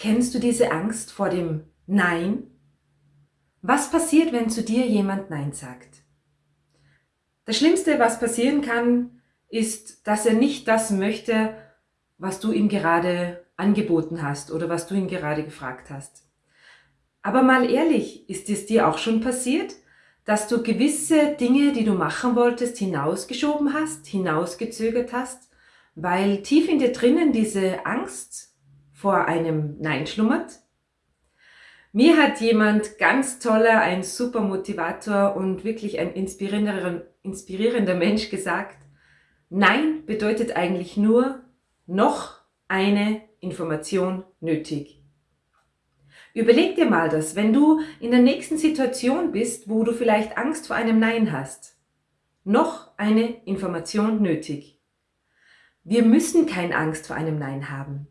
Kennst du diese Angst vor dem Nein? Was passiert, wenn zu dir jemand Nein sagt? Das Schlimmste, was passieren kann, ist, dass er nicht das möchte, was du ihm gerade angeboten hast oder was du ihn gerade gefragt hast. Aber mal ehrlich, ist es dir auch schon passiert, dass du gewisse Dinge, die du machen wolltest, hinausgeschoben hast, hinausgezögert hast, weil tief in dir drinnen diese Angst vor einem Nein schlummert. Mir hat jemand ganz toller, ein super Motivator und wirklich ein inspirierender, inspirierender Mensch gesagt, Nein bedeutet eigentlich nur noch eine Information nötig. Überleg dir mal das, wenn du in der nächsten Situation bist, wo du vielleicht Angst vor einem Nein hast. Noch eine Information nötig. Wir müssen keine Angst vor einem Nein haben.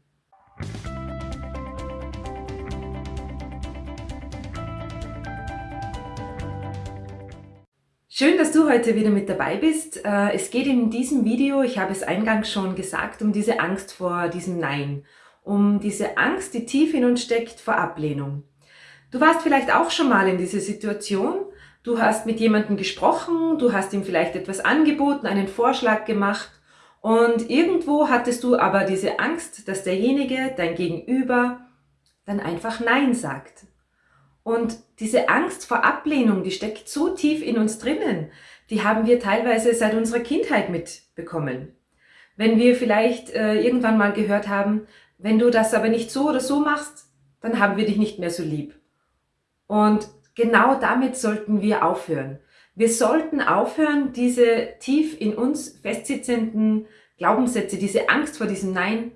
Schön, dass du heute wieder mit dabei bist. Äh, es geht in diesem Video, ich habe es eingangs schon gesagt, um diese Angst vor diesem Nein. Um diese Angst, die tief in uns steckt, vor Ablehnung. Du warst vielleicht auch schon mal in dieser Situation. Du hast mit jemandem gesprochen, du hast ihm vielleicht etwas angeboten, einen Vorschlag gemacht und irgendwo hattest du aber diese Angst, dass derjenige, dein Gegenüber, dann einfach Nein sagt. Und diese Angst vor Ablehnung, die steckt so tief in uns drinnen, die haben wir teilweise seit unserer Kindheit mitbekommen. Wenn wir vielleicht äh, irgendwann mal gehört haben, wenn du das aber nicht so oder so machst, dann haben wir dich nicht mehr so lieb. Und genau damit sollten wir aufhören. Wir sollten aufhören, diese tief in uns festsitzenden Glaubenssätze, diese Angst vor diesem Nein,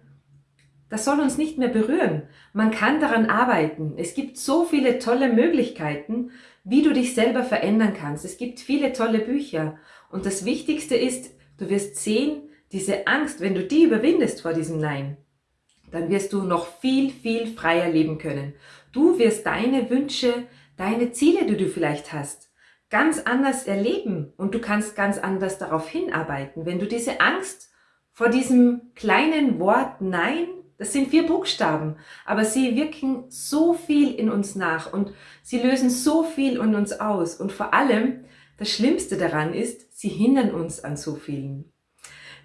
das soll uns nicht mehr berühren. Man kann daran arbeiten. Es gibt so viele tolle Möglichkeiten, wie du dich selber verändern kannst. Es gibt viele tolle Bücher. Und das Wichtigste ist, du wirst sehen, diese Angst, wenn du die überwindest vor diesem Nein, dann wirst du noch viel, viel freier leben können. Du wirst deine Wünsche, deine Ziele, die du vielleicht hast, ganz anders erleben und du kannst ganz anders darauf hinarbeiten. Wenn du diese Angst vor diesem kleinen Wort Nein, das sind vier Buchstaben, aber sie wirken so viel in uns nach und sie lösen so viel in uns aus und vor allem, das Schlimmste daran ist, sie hindern uns an so vielen.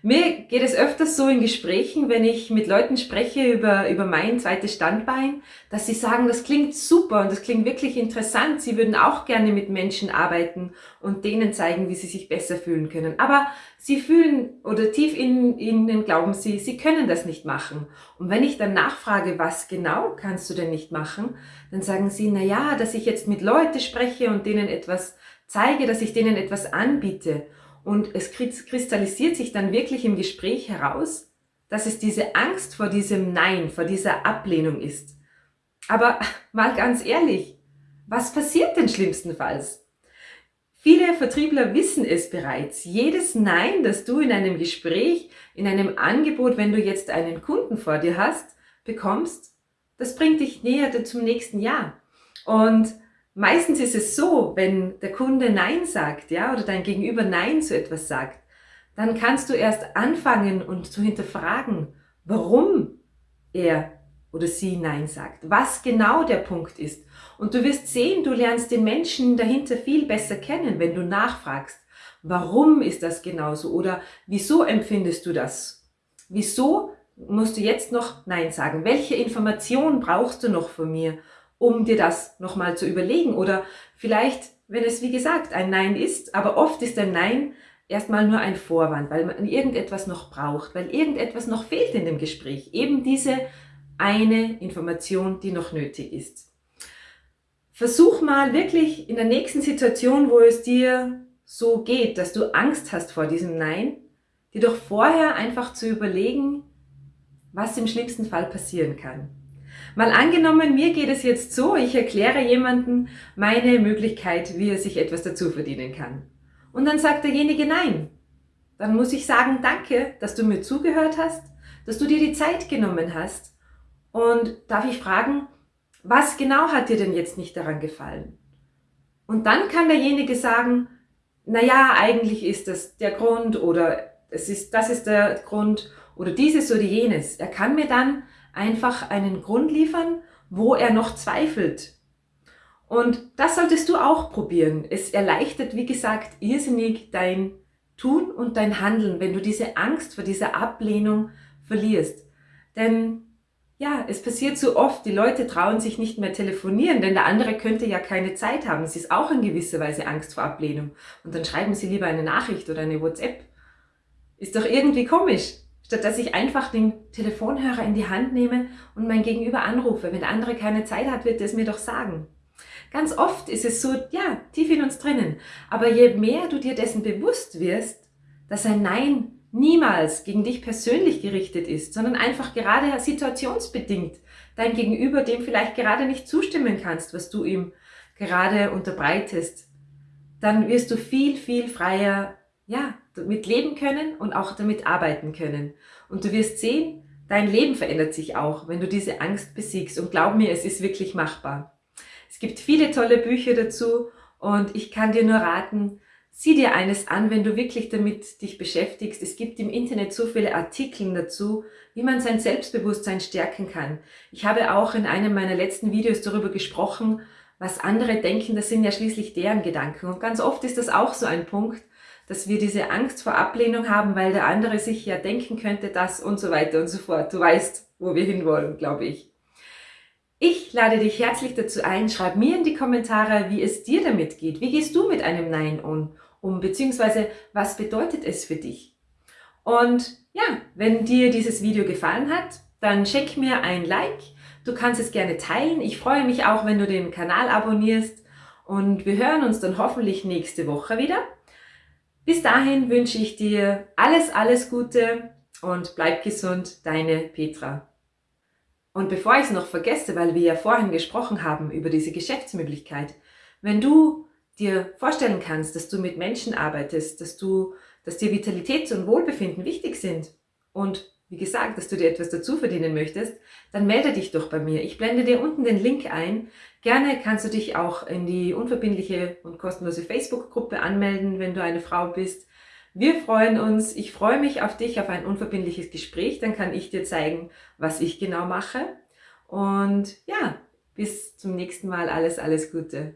Mir geht es öfters so in Gesprächen, wenn ich mit Leuten spreche über, über mein zweites Standbein, dass sie sagen, das klingt super und das klingt wirklich interessant. Sie würden auch gerne mit Menschen arbeiten und denen zeigen, wie sie sich besser fühlen können. Aber sie fühlen oder tief in ihnen glauben sie, sie können das nicht machen. Und wenn ich dann nachfrage, was genau kannst du denn nicht machen, dann sagen sie, na ja, dass ich jetzt mit Leuten spreche und denen etwas zeige, dass ich denen etwas anbiete. Und es kristallisiert sich dann wirklich im Gespräch heraus, dass es diese Angst vor diesem Nein, vor dieser Ablehnung ist. Aber mal ganz ehrlich, was passiert denn schlimmstenfalls? Viele Vertriebler wissen es bereits. Jedes Nein, das du in einem Gespräch, in einem Angebot, wenn du jetzt einen Kunden vor dir hast, bekommst, das bringt dich näher zum nächsten Jahr. Und Meistens ist es so, wenn der Kunde Nein sagt, ja, oder dein Gegenüber Nein zu etwas sagt, dann kannst du erst anfangen und zu hinterfragen, warum er oder sie Nein sagt, was genau der Punkt ist. Und du wirst sehen, du lernst den Menschen dahinter viel besser kennen, wenn du nachfragst, warum ist das genauso oder wieso empfindest du das? Wieso musst du jetzt noch Nein sagen? Welche Information brauchst du noch von mir? Um dir das nochmal zu überlegen. Oder vielleicht, wenn es wie gesagt ein Nein ist, aber oft ist ein Nein erstmal nur ein Vorwand, weil man irgendetwas noch braucht, weil irgendetwas noch fehlt in dem Gespräch. Eben diese eine Information, die noch nötig ist. Versuch mal wirklich in der nächsten Situation, wo es dir so geht, dass du Angst hast vor diesem Nein, dir doch vorher einfach zu überlegen, was im schlimmsten Fall passieren kann. Mal angenommen, mir geht es jetzt so, ich erkläre jemanden meine Möglichkeit, wie er sich etwas dazu verdienen kann. Und dann sagt derjenige Nein. Dann muss ich sagen, danke, dass du mir zugehört hast, dass du dir die Zeit genommen hast. Und darf ich fragen, was genau hat dir denn jetzt nicht daran gefallen? Und dann kann derjenige sagen, na ja, eigentlich ist das der Grund oder es ist, das ist der Grund oder dieses oder jenes. Er kann mir dann einfach einen Grund liefern, wo er noch zweifelt. Und das solltest du auch probieren. Es erleichtert, wie gesagt, irrsinnig dein Tun und dein Handeln, wenn du diese Angst vor dieser Ablehnung verlierst. Denn ja, es passiert so oft, die Leute trauen sich nicht mehr telefonieren, denn der andere könnte ja keine Zeit haben. Es ist auch in gewisser Weise Angst vor Ablehnung. Und dann schreiben sie lieber eine Nachricht oder eine WhatsApp. Ist doch irgendwie komisch. Statt dass ich einfach den Telefonhörer in die Hand nehme und mein Gegenüber anrufe. Wenn der andere keine Zeit hat, wird er es mir doch sagen. Ganz oft ist es so, ja, tief in uns drinnen. Aber je mehr du dir dessen bewusst wirst, dass ein Nein niemals gegen dich persönlich gerichtet ist, sondern einfach gerade situationsbedingt dein Gegenüber dem vielleicht gerade nicht zustimmen kannst, was du ihm gerade unterbreitest, dann wirst du viel, viel freier, ja, damit leben können und auch damit arbeiten können. Und du wirst sehen, dein Leben verändert sich auch, wenn du diese Angst besiegst. Und glaub mir, es ist wirklich machbar. Es gibt viele tolle Bücher dazu und ich kann dir nur raten, Sieh dir eines an, wenn du wirklich damit dich beschäftigst. Es gibt im Internet so viele Artikel dazu, wie man sein Selbstbewusstsein stärken kann. Ich habe auch in einem meiner letzten Videos darüber gesprochen, was andere denken, das sind ja schließlich deren Gedanken. Und ganz oft ist das auch so ein Punkt, dass wir diese Angst vor Ablehnung haben, weil der andere sich ja denken könnte, das und so weiter und so fort. Du weißt, wo wir hinwollen, glaube ich. Ich lade dich herzlich dazu ein, schreib mir in die Kommentare, wie es dir damit geht. Wie gehst du mit einem Nein um? um, beziehungsweise was bedeutet es für dich? Und ja, wenn dir dieses Video gefallen hat, dann schenk mir ein Like. Du kannst es gerne teilen. Ich freue mich auch, wenn du den Kanal abonnierst. Und wir hören uns dann hoffentlich nächste Woche wieder. Bis dahin wünsche ich dir alles, alles Gute und bleib gesund, deine Petra. Und bevor ich es noch vergesse, weil wir ja vorhin gesprochen haben über diese Geschäftsmöglichkeit, wenn du dir vorstellen kannst, dass du mit Menschen arbeitest, dass du, dass dir Vitalität und Wohlbefinden wichtig sind und wie gesagt, dass du dir etwas dazu verdienen möchtest, dann melde dich doch bei mir. Ich blende dir unten den Link ein. Gerne kannst du dich auch in die unverbindliche und kostenlose Facebook-Gruppe anmelden, wenn du eine Frau bist. Wir freuen uns. Ich freue mich auf dich, auf ein unverbindliches Gespräch. Dann kann ich dir zeigen, was ich genau mache. Und ja, bis zum nächsten Mal. Alles, alles Gute.